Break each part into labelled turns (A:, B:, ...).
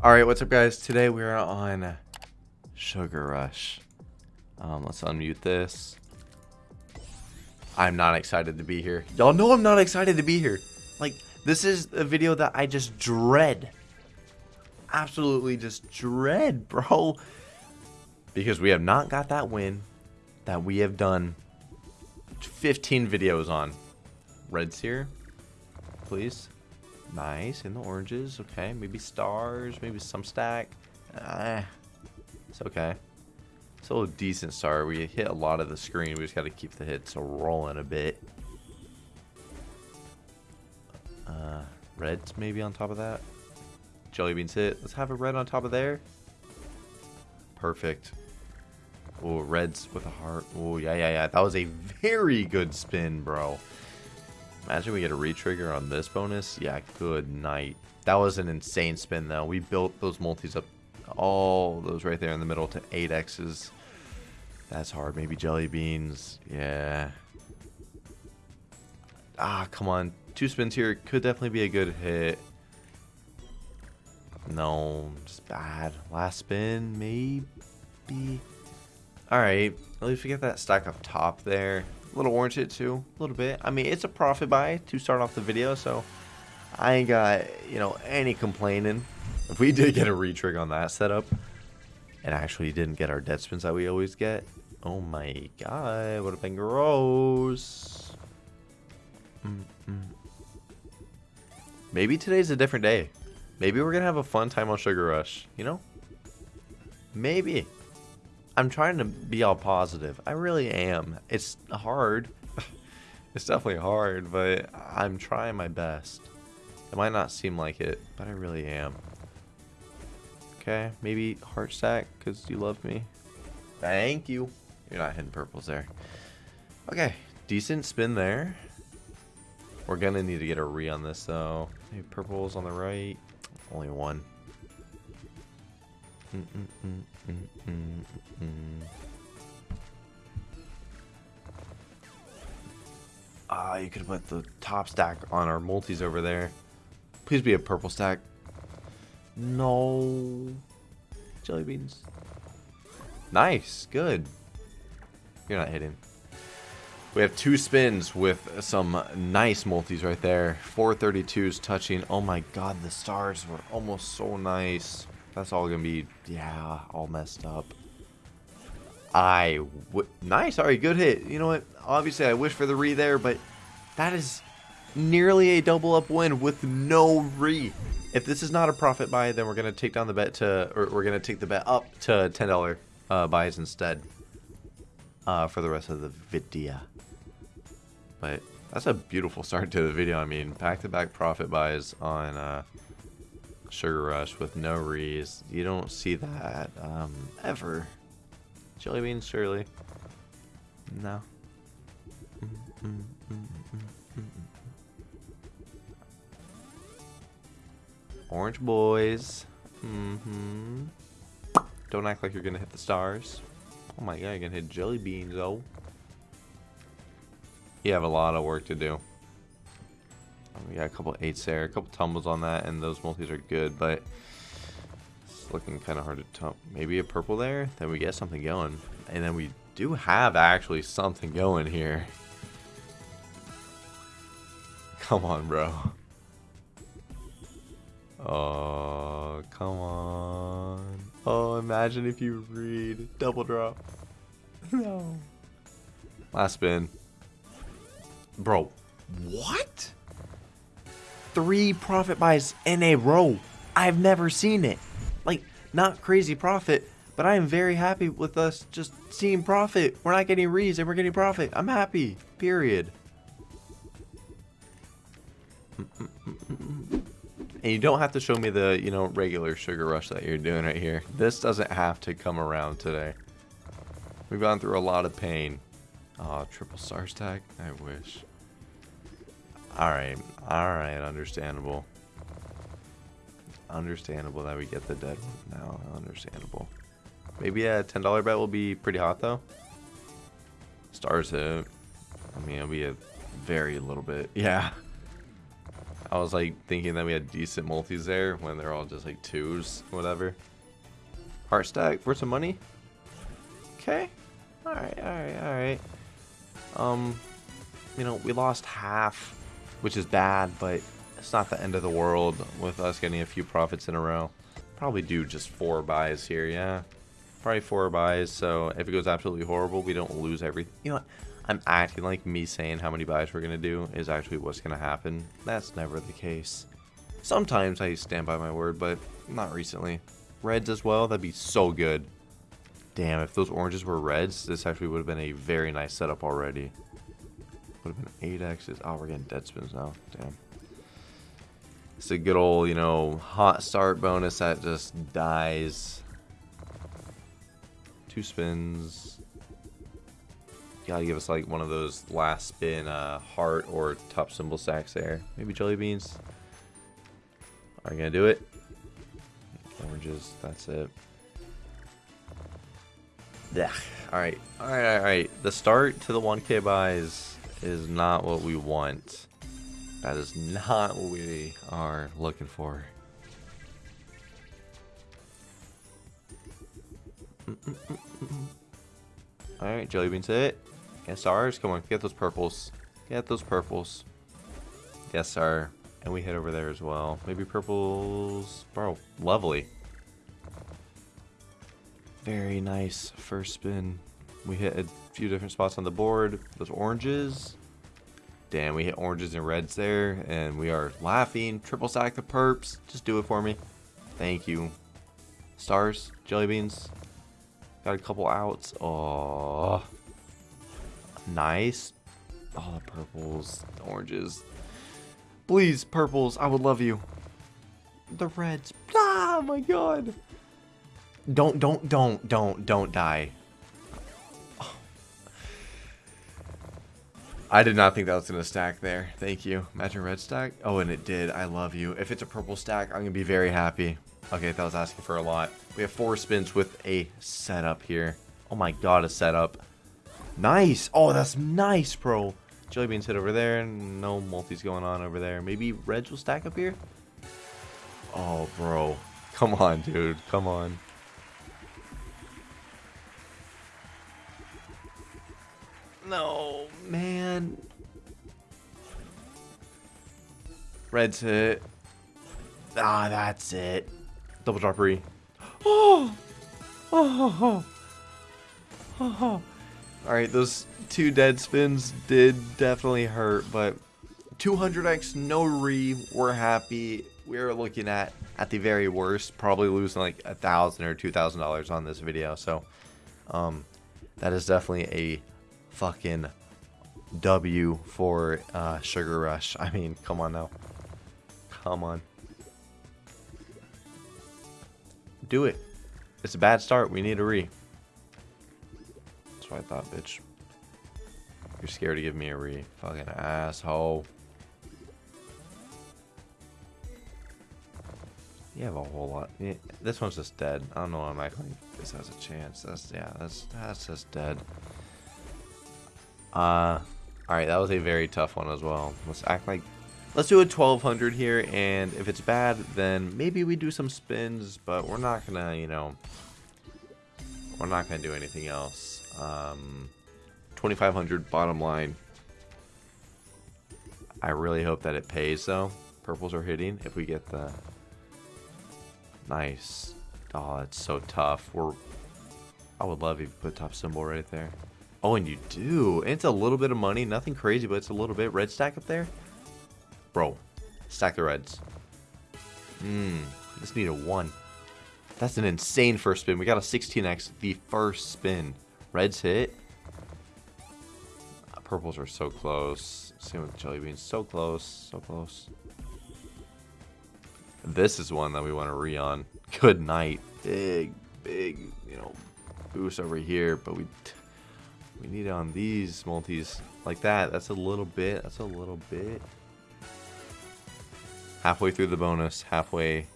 A: Alright, what's up guys? Today we're on Sugar Rush. Um, let's unmute this. I'm not excited to be here. Y'all know I'm not excited to be here. Like, this is a video that I just dread. Absolutely just dread, bro. Because we have not got that win that we have done 15 videos on. Red's here. Please. Nice, in the oranges. Okay, maybe stars, maybe some stack. Ah, it's okay. It's a little decent star. We hit a lot of the screen. We just got to keep the hits rolling a bit. Uh, reds maybe on top of that. Jelly beans hit. Let's have a red on top of there. Perfect. Oh, reds with a heart. Oh, yeah, yeah, yeah. That was a very good spin, bro. Imagine we get a retrigger on this bonus. Yeah, good night. That was an insane spin, though. We built those multis up, all those right there in the middle to 8x's. That's hard. Maybe jelly beans. Yeah. Ah, come on. Two spins here. Could definitely be a good hit. No, just bad. Last spin, maybe. Alright, at least we get that stack up top there. A little orange too, a little bit. I mean, it's a profit buy to start off the video, so I ain't got, you know, any complaining. If we did get a retrig on that setup, and actually didn't get our dead spins that we always get, oh my god, would have been gross. Mm -mm. Maybe today's a different day. Maybe we're gonna have a fun time on Sugar Rush, you know? Maybe. I'm trying to be all positive. I really am. It's hard. it's definitely hard, but I'm trying my best. It might not seem like it, but I really am. Okay, maybe heart stack because you love me. Thank you. You're not hitting purples there. Okay, decent spin there. We're gonna need to get a re on this though. Maybe purples on the right. Only one. Ah, you could put the top stack on our multis over there. Please be a purple stack. No. Jelly beans. Nice. Good. You're not hitting. We have two spins with some nice multis right there. 432s touching. Oh my god, the stars were almost so nice. That's all gonna be, yeah, all messed up. I nice, alright, good hit. You know what, obviously I wish for the re there, but that is nearly a double up win with no re. If this is not a profit buy, then we're gonna take down the bet to, or we're gonna take the bet up to $10 uh, buys instead. Uh, for the rest of the video. But that's a beautiful start to the video. I mean, back-to-back -back profit buys on uh, Sugar Rush with no rees. You don't see that um, ever. Jelly beans, surely. No. Orange boys. Mm-hmm. Don't act like you're gonna hit the stars. Oh my god, you're gonna hit jelly beans, though. You have a lot of work to do. Um, we got a couple eights there, a couple tumbles on that, and those multis are good, but it's looking kind of hard to tumble. Maybe a purple there, then we get something going. And then we do have actually something going here. Come on, bro. Oh, come on. Oh, imagine if you read double drop. No. Last spin. Bro, what? Three profit buys in a row. I've never seen it. Like, not crazy profit, but I am very happy with us just seeing profit. We're not getting reads and we're getting profit. I'm happy. Period. And you don't have to show me the, you know, regular sugar rush that you're doing right here. This doesn't have to come around today. We've gone through a lot of pain. Oh, triple star stack? I wish. Alright, alright, understandable. Understandable that we get the dead now, understandable. Maybe a $10 bet will be pretty hot though. Stars hit. I mean, it'll be a very little bit. Yeah. I was like thinking that we had decent multis there when they're all just like twos, whatever. Heart stack for some money. Okay. Alright, alright, alright. Um, you know, we lost half, which is bad, but it's not the end of the world with us getting a few profits in a row. Probably do just four buys here, yeah. Probably four buys, so if it goes absolutely horrible, we don't lose everything. You know what? I'm acting like me saying how many buys we're going to do is actually what's going to happen. That's never the case. Sometimes I stand by my word, but not recently. Reds as well, that'd be so good. Damn, if those oranges were reds, this actually would have been a very nice setup already. Would have been 8x's. Oh, we're getting dead spins now. Damn. It's a good old, you know, hot start bonus that just dies. Two spins. Gotta give us like one of those last spin uh, heart or top symbol stacks there. Maybe jelly beans. Are you gonna do it? Oranges, that's it. Yeah. Alright, alright, alright. The start to the 1k buys is not what we want. That is not what we are looking for. Alright, jelly beans hit. Yes, stars. Come on, get those purples. Get those purples. Yes, sir. And we hit over there as well. Maybe purples. Bro, lovely. Very nice first spin. We hit a few different spots on the board. Those oranges. Damn, we hit oranges and reds there. And we are laughing. Triple stack the perps. Just do it for me. Thank you. Stars. Jelly beans. Got a couple outs. Oh. Nice. All oh, the purples, the oranges. Please, purples, I would love you. The reds. Ah, my god. Don't, don't, don't, don't, don't die. I did not think that was going to stack there. Thank you. Imagine red stack. Oh, and it did. I love you. If it's a purple stack, I'm going to be very happy. Okay, that was asking for a lot. We have four spins with a setup here. Oh my god, a setup. Nice. Oh, that's nice, bro. Jelly beans hit over there. No multis going on over there. Maybe reds will stack up here? Oh, bro. Come on, dude. Come on. No, man. Reds hit. Ah, that's it. Double drop re. Oh! Oh! Oh! Oh! Alright, those two dead spins did definitely hurt, but 200x, no re, we're happy. We're looking at, at the very worst, probably losing like a thousand or two thousand dollars on this video. So, um, that is definitely a fucking W for uh, Sugar Rush. I mean, come on now. Come on. Do it. It's a bad start. We need a re. That's what I thought, bitch. You're scared to give me a re. Fucking asshole. You have a whole lot. This one's just dead. I don't know why I'm acting this has a chance. That's, yeah, that's, that's just dead. Uh, alright, that was a very tough one as well. Let's act like... Let's do a 1200 here, and if it's bad, then maybe we do some spins, but we're not gonna, you know... We're not gonna do anything else. Um, 2500 bottom line. I really hope that it pays though. Purples are hitting if we get the nice. Oh, it's so tough. We're I would love if you put top symbol right there. Oh, and you do. It's a little bit of money. Nothing crazy, but it's a little bit. Red stack up there? Bro, stack the reds. Mmm, just need a 1. That's an insane first spin. We got a 16x the first spin. Reds hit. Uh, purples are so close. Same with jelly beans. So close. So close. This is one that we want to re on. Good night. Big, big, you know, boost over here. But we we need on these multis. Like that. That's a little bit. That's a little bit. Halfway through the bonus. Halfway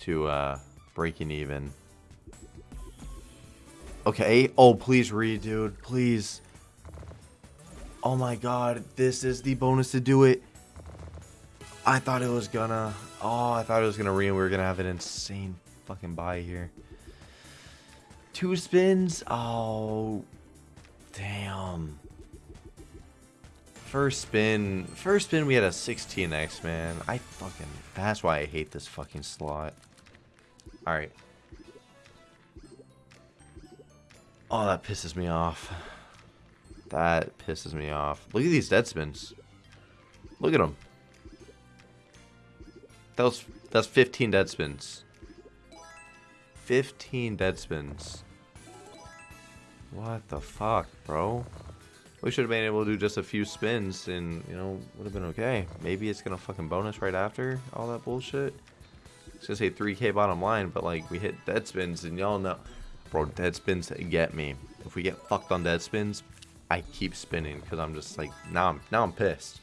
A: to uh, breaking even. Okay. Oh, please read, dude. Please. Oh my god. This is the bonus to do it. I thought it was gonna. Oh, I thought it was gonna re and we were gonna have an insane fucking buy here. Two spins. Oh, damn. First spin. First spin, we had a 16x, man. I fucking. That's why I hate this fucking slot. Alright. Oh, that pisses me off. That pisses me off. Look at these dead spins. Look at them. That was, that's 15 dead spins. 15 dead spins. What the fuck, bro? We should have been able to do just a few spins and, you know, would have been okay. Maybe it's going to fucking bonus right after all that bullshit. It's going to say 3k bottom line, but, like, we hit dead spins and y'all know. Bro, dead spins get me. If we get fucked on dead spins, I keep spinning because I'm just like, now I'm, now I'm pissed.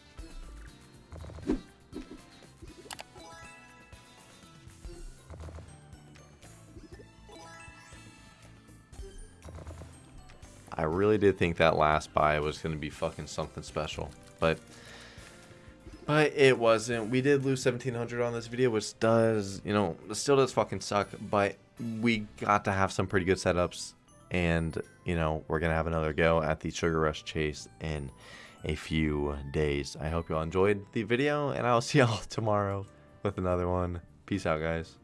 A: I really did think that last buy was going to be fucking something special. But but it wasn't. We did lose 1700 on this video, which does, you know, still does fucking suck. But we got to have some pretty good setups. And, you know, we're going to have another go at the Sugar Rush Chase in a few days. I hope you all enjoyed the video. And I'll see y'all tomorrow with another one. Peace out, guys.